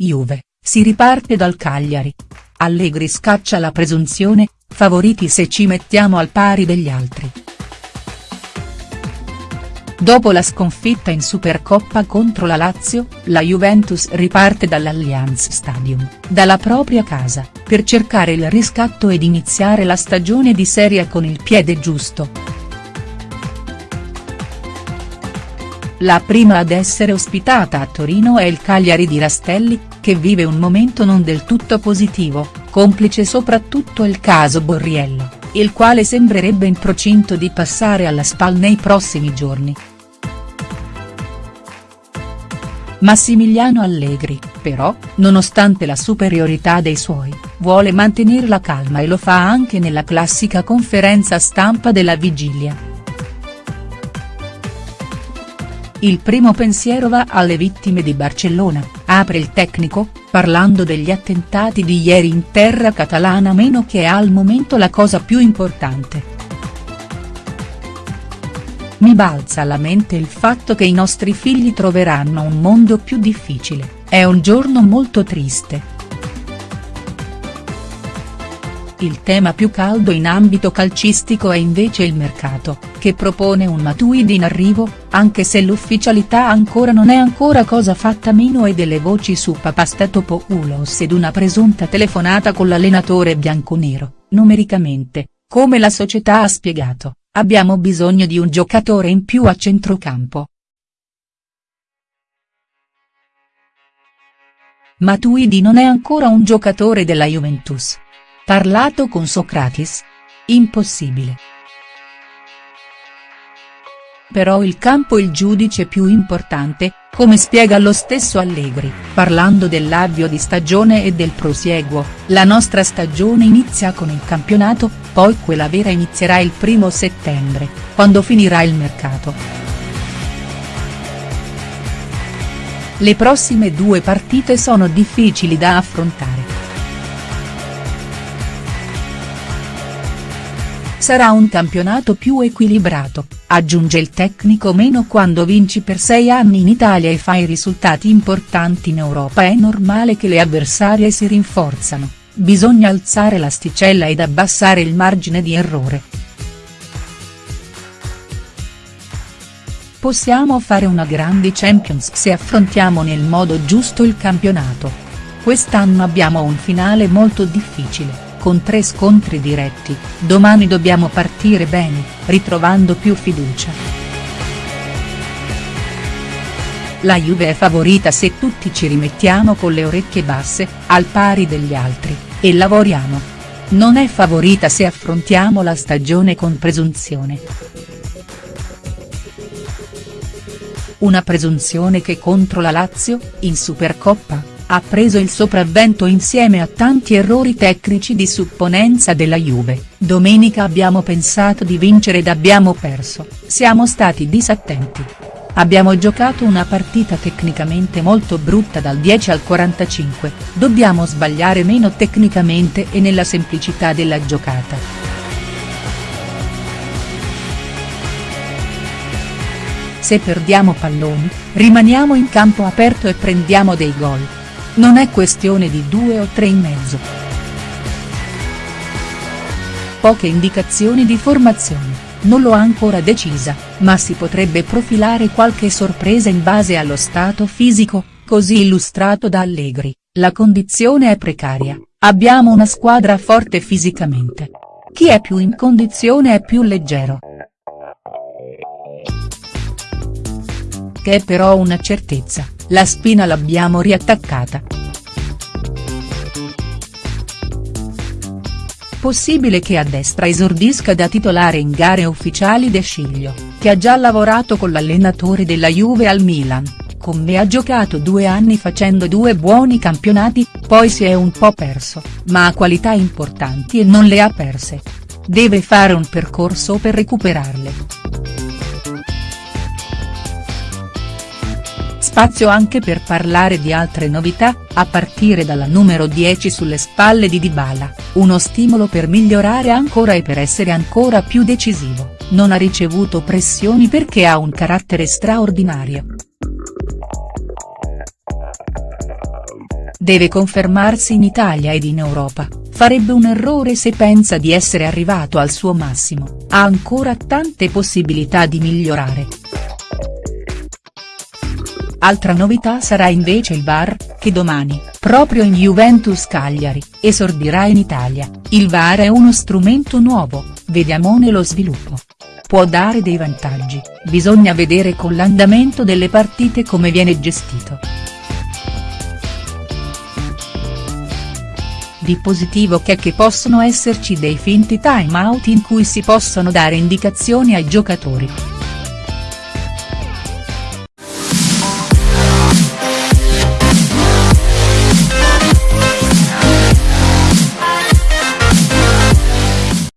Juve, si riparte dal Cagliari. Allegri scaccia la presunzione, favoriti se ci mettiamo al pari degli altri. Dopo la sconfitta in Supercoppa contro la Lazio, la Juventus riparte dall'Allianz Stadium, dalla propria casa, per cercare il riscatto ed iniziare la stagione di Serie con il piede giusto. La prima ad essere ospitata a Torino è il Cagliari di Rastelli, che vive un momento non del tutto positivo, complice soprattutto il caso Borriello, il quale sembrerebbe in procinto di passare alla SPAL nei prossimi giorni. Massimiliano Allegri, però, nonostante la superiorità dei suoi, vuole mantenere la calma e lo fa anche nella classica conferenza stampa della vigilia. Il primo pensiero va alle vittime di Barcellona, apre il tecnico, parlando degli attentati di ieri in terra catalana meno che al momento la cosa più importante. Mi balza alla mente il fatto che i nostri figli troveranno un mondo più difficile, è un giorno molto triste. Il tema più caldo in ambito calcistico è invece il mercato, che propone un Matuidi in arrivo, anche se l'ufficialità ancora non è ancora cosa fatta meno e delle voci su Papastatopoulos ed una presunta telefonata con l'allenatore bianconero, numericamente, come la società ha spiegato, abbiamo bisogno di un giocatore in più a centrocampo. Matuidi non è ancora un giocatore della Juventus. Parlato con Socrates? Impossibile. Però il campo il giudice più importante, come spiega lo stesso Allegri, parlando dell'avvio di stagione e del prosieguo, la nostra stagione inizia con il campionato, poi quella vera inizierà il primo settembre, quando finirà il mercato. Le prossime due partite sono difficili da affrontare. Sarà un campionato più equilibrato, aggiunge il tecnico meno quando vinci per sei anni in Italia e fai risultati importanti in Europa è normale che le avversarie si rinforzano, bisogna alzare l'asticella ed abbassare il margine di errore. Possiamo fare una grande Champions se affrontiamo nel modo giusto il campionato. Quest'anno abbiamo un finale molto difficile con tre scontri diretti, domani dobbiamo partire bene, ritrovando più fiducia. La Juve è favorita se tutti ci rimettiamo con le orecchie basse, al pari degli altri, e lavoriamo. Non è favorita se affrontiamo la stagione con presunzione. Una presunzione che contro la Lazio, in Supercoppa, ha preso il sopravvento insieme a tanti errori tecnici di supponenza della Juve, domenica abbiamo pensato di vincere ed abbiamo perso, siamo stati disattenti. Abbiamo giocato una partita tecnicamente molto brutta dal 10 al 45, dobbiamo sbagliare meno tecnicamente e nella semplicità della giocata. Se perdiamo palloni, rimaniamo in campo aperto e prendiamo dei gol. Non è questione di due o tre in mezzo. Poche indicazioni di formazione, non l'ho ancora decisa, ma si potrebbe profilare qualche sorpresa in base allo stato fisico, così illustrato da Allegri, la condizione è precaria, abbiamo una squadra forte fisicamente. Chi è più in condizione è più leggero. Che è però una certezza la spina l'abbiamo riattaccata. Possibile che a destra esordisca da titolare in gare ufficiali De Sciglio, che ha già lavorato con l'allenatore della Juve al Milan, con me ha giocato due anni facendo due buoni campionati, poi si è un po' perso, ma ha qualità importanti e non le ha perse. Deve fare un percorso per recuperarle. Spazio anche per parlare di altre novità, a partire dalla numero 10 sulle spalle di Dybala, uno stimolo per migliorare ancora e per essere ancora più decisivo, non ha ricevuto pressioni perché ha un carattere straordinario. deve confermarsi in Italia ed in Europa, farebbe un errore se pensa di essere arrivato al suo massimo, ha ancora tante possibilità di migliorare. Altra novità sarà invece il VAR, che domani, proprio in Juventus Cagliari, esordirà in Italia, il VAR è uno strumento nuovo, vediamone lo sviluppo. Può dare dei vantaggi, bisogna vedere con l'andamento delle partite come viene gestito. Di positivo che è che possono esserci dei finti time out in cui si possono dare indicazioni ai giocatori.